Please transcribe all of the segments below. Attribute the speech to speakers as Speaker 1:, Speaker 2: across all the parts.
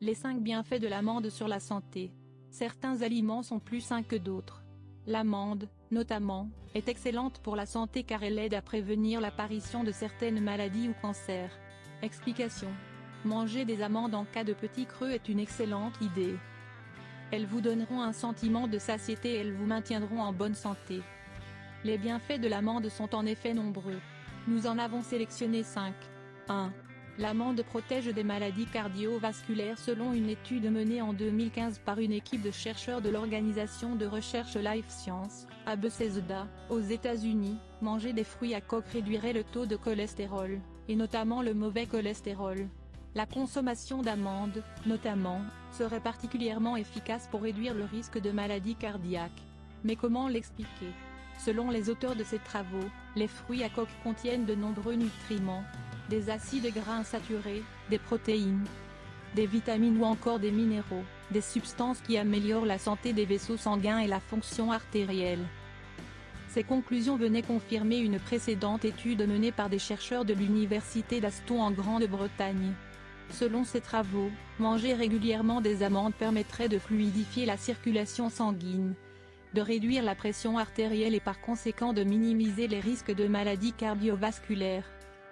Speaker 1: Les 5 bienfaits de l'amande sur la santé. Certains aliments sont plus sains que d'autres. L'amande, notamment, est excellente pour la santé car elle aide à prévenir l'apparition de certaines maladies ou cancers. Explication. Manger des amandes en cas de petit creux est une excellente idée. Elles vous donneront un sentiment de satiété et elles vous maintiendront en bonne santé. Les bienfaits de l'amande sont en effet nombreux. Nous en avons sélectionné 5. 1. L'amande protège des maladies cardiovasculaires selon une étude menée en 2015 par une équipe de chercheurs de l'organisation de recherche Life Science, à Bethesda, aux États-Unis. Manger des fruits à coque réduirait le taux de cholestérol, et notamment le mauvais cholestérol. La consommation d'amandes, notamment, serait particulièrement efficace pour réduire le risque de maladies cardiaques. Mais comment l'expliquer? Selon les auteurs de ces travaux, les fruits à coque contiennent de nombreux nutriments, des acides gras insaturés, des protéines, des vitamines ou encore des minéraux, des substances qui améliorent la santé des vaisseaux sanguins et la fonction artérielle. Ces conclusions venaient confirmer une précédente étude menée par des chercheurs de l'université d'Aston en Grande-Bretagne. Selon ces travaux, manger régulièrement des amandes permettrait de fluidifier la circulation sanguine, de réduire la pression artérielle et par conséquent de minimiser les risques de maladies cardiovasculaires.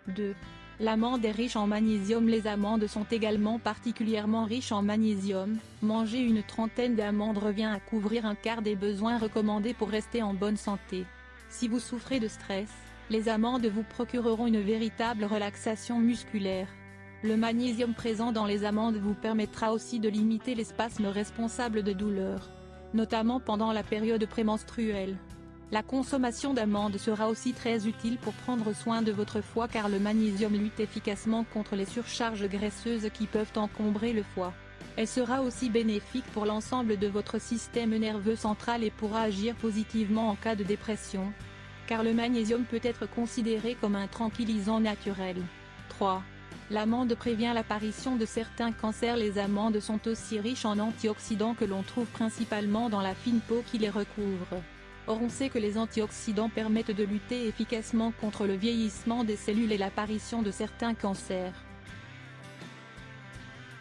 Speaker 1: 2. L'amande est riche en magnésium Les amandes sont également particulièrement riches en magnésium, manger une trentaine d'amandes revient à couvrir un quart des besoins recommandés pour rester en bonne santé. Si vous souffrez de stress, les amandes vous procureront une véritable relaxation musculaire. Le magnésium présent dans les amandes vous permettra aussi de limiter les spasmes responsables de douleurs, notamment pendant la période prémenstruelle. La consommation d'amandes sera aussi très utile pour prendre soin de votre foie car le magnésium lutte efficacement contre les surcharges graisseuses qui peuvent encombrer le foie. Elle sera aussi bénéfique pour l'ensemble de votre système nerveux central et pourra agir positivement en cas de dépression. Car le magnésium peut être considéré comme un tranquillisant naturel. 3. L'amande prévient l'apparition de certains cancers Les amandes sont aussi riches en antioxydants que l'on trouve principalement dans la fine peau qui les recouvre. Or on sait que les antioxydants permettent de lutter efficacement contre le vieillissement des cellules et l'apparition de certains cancers.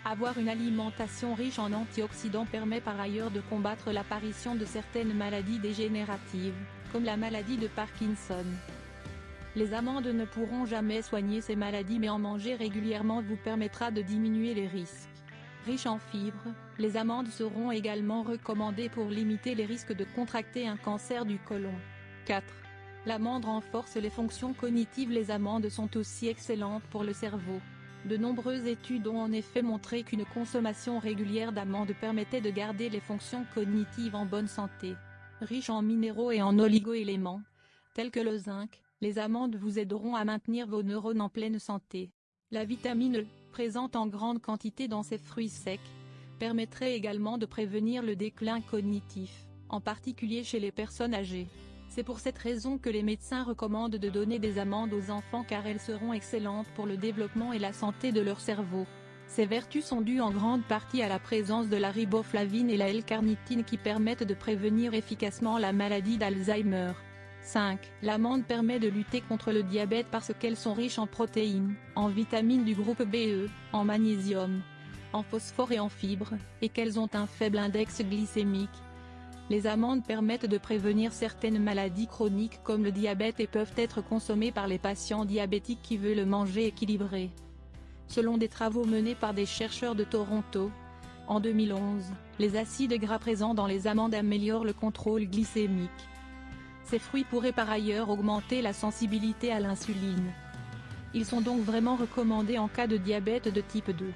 Speaker 1: Avoir une alimentation riche en antioxydants permet par ailleurs de combattre l'apparition de certaines maladies dégénératives, comme la maladie de Parkinson. Les amandes ne pourront jamais soigner ces maladies mais en manger régulièrement vous permettra de diminuer les risques. Riches en fibres, les amandes seront également recommandées pour limiter les risques de contracter un cancer du côlon. 4. L'amande renforce les fonctions cognitives Les amandes sont aussi excellentes pour le cerveau. De nombreuses études ont en effet montré qu'une consommation régulière d'amandes permettait de garder les fonctions cognitives en bonne santé. Riches en minéraux et en oligo-éléments, tels que le zinc, les amandes vous aideront à maintenir vos neurones en pleine santé. La vitamine E, présente en grande quantité dans ces fruits secs, permettrait également de prévenir le déclin cognitif, en particulier chez les personnes âgées. C'est pour cette raison que les médecins recommandent de donner des amandes aux enfants car elles seront excellentes pour le développement et la santé de leur cerveau. Ces vertus sont dues en grande partie à la présence de la riboflavine et la L-carnitine qui permettent de prévenir efficacement la maladie d'Alzheimer. 5. L'amande permet de lutter contre le diabète parce qu'elles sont riches en protéines, en vitamines du groupe BE, en magnésium, en phosphore et en fibres, et qu'elles ont un faible index glycémique. Les amandes permettent de prévenir certaines maladies chroniques comme le diabète et peuvent être consommées par les patients diabétiques qui veulent le manger équilibré. Selon des travaux menés par des chercheurs de Toronto, en 2011, les acides gras présents dans les amandes améliorent le contrôle glycémique. Ces fruits pourraient par ailleurs augmenter la sensibilité à l'insuline. Ils sont donc vraiment recommandés en cas de diabète de type 2.